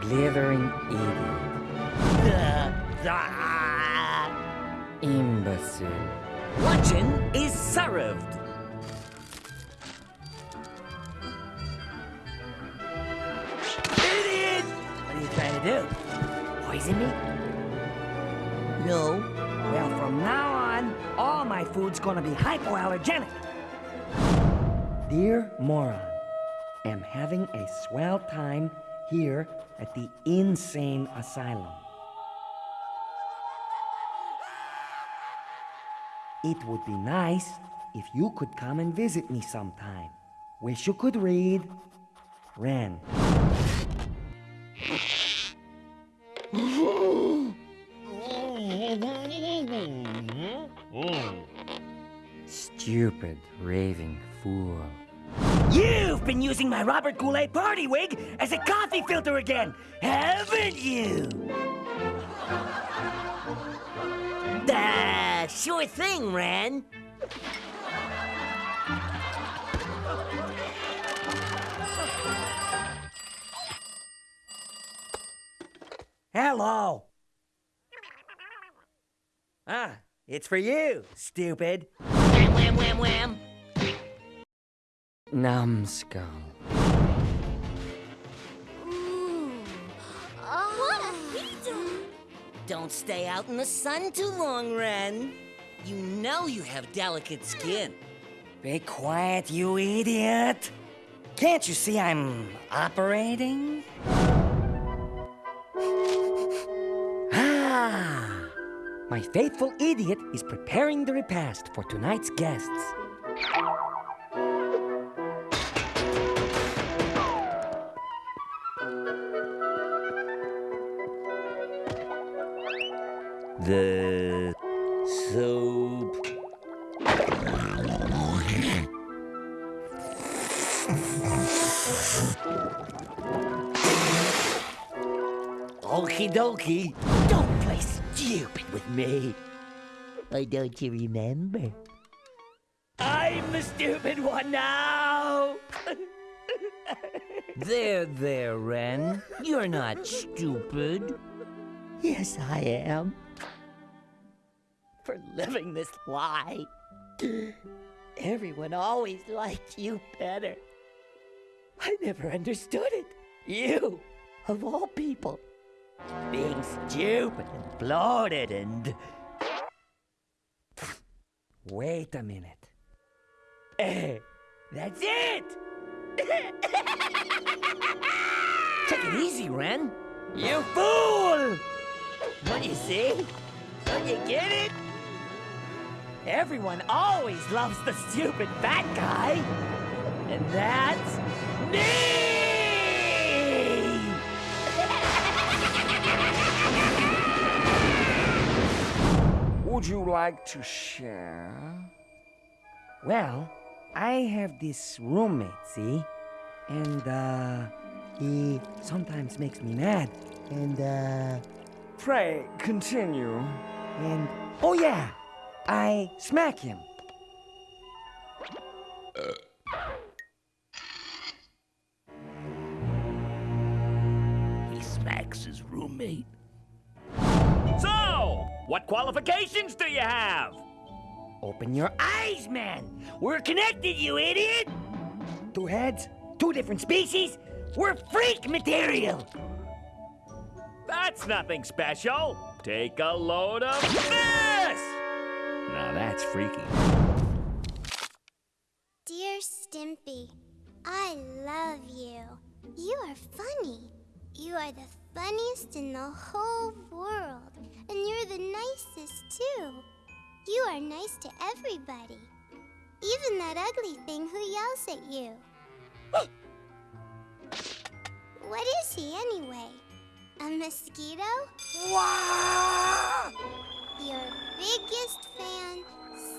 Blithering idiot. Imbecile. Luncheon is served. Idiot! What are you trying to do? Poison me? No. Well, from now on, all my food's gonna be hypoallergenic. Dear moron, am having a swell time here at the insane asylum. It would be nice if you could come and visit me sometime. Wish you could read. Ren. Stupid, raving fool. You've been using my Robert Goulet party wig as a coffee filter again, haven't you? Uh, sure thing, Ren. Hello. Ah, it's for you, stupid. Wham, wham, wham, wham. Numbskull. What a heat! Don't stay out in the sun too long, Ren. You know you have delicate skin. Be quiet, you idiot. Can't you see I'm operating? Ah! My faithful idiot is preparing the repast for tonight's guests. The soap. Okie dokie. Don't play stupid with me. Why don't you remember? I'm the stupid one now. There, there, Ren. You're not stupid. yes, I am. For living this lie. Everyone always liked you better. I never understood it. You, of all people, being stupid and bloated and. Wait a minute. Eh, that's it! Take it easy, Ren. You fool! What you see? Don't you get it? Everyone always loves the stupid fat guy. And that's me! Would you like to share? Well, I have this roommate, see? And, uh, he sometimes makes me mad. And, uh, Pray, continue. and, oh yeah, I smack him. He smacks his roommate. So, what qualifications do you have? Open your eyes, man! We're connected, you idiot! Two heads, two different species. We're freak material! That's nothing special. Take a load of this! Now that's freaky. Dear Stimpy, I love you. You are funny. You are the funniest in the whole world. And you're the nicest, too. You are nice to everybody. Even that ugly thing who yells at you. what is he, anyway? A mosquito? Wow! Your biggest fan,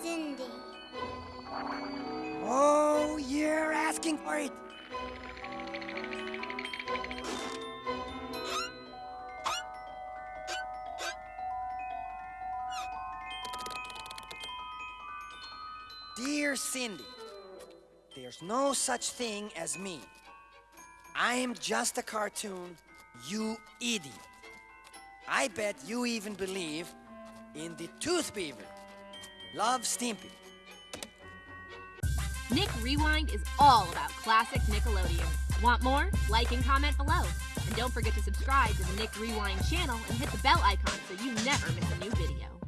Cindy. Oh, you're asking for it. Dear Cindy, there's no such thing as me. I am just a cartoon, you idiot. I bet you even believe in the Tooth Beaver. Love Stimpy. Nick Rewind is all about classic Nickelodeon. Want more? Like and comment below. And don't forget to subscribe to the Nick Rewind channel and hit the bell icon so you never miss a new video.